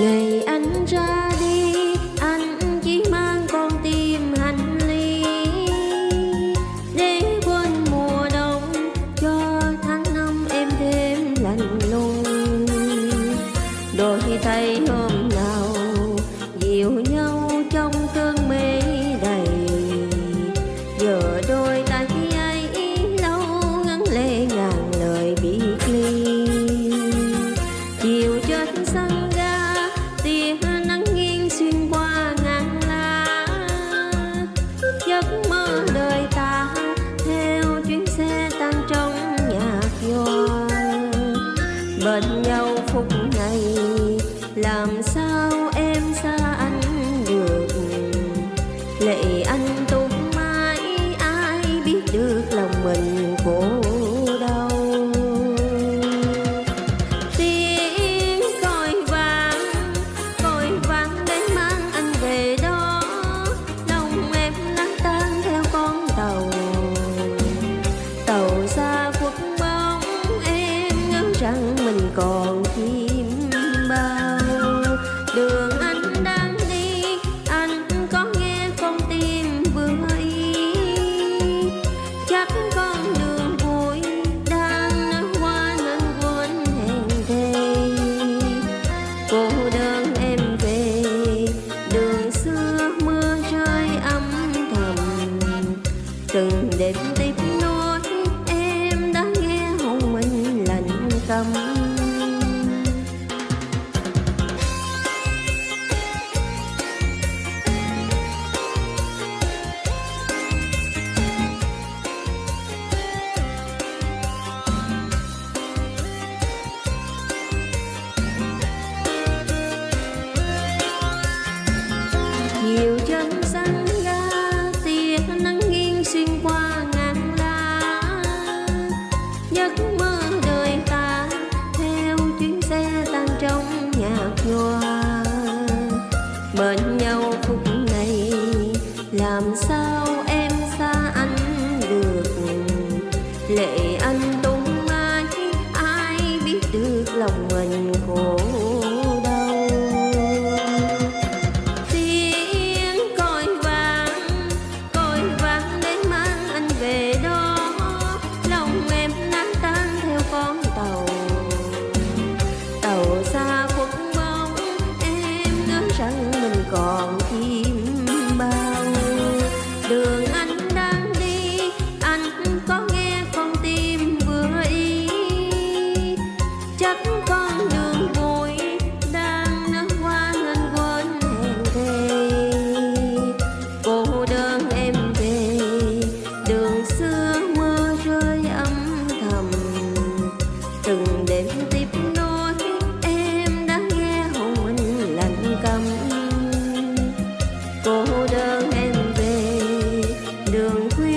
ganhei. còn chim bao. Đường anh đang đi, anh có nghe con tim vui chắc con đường vui đang nắng qua nên quên hẹn thề. Cô đơn em về, đường xưa mưa rơi âm thầm. Từng đêm tim bên nhau.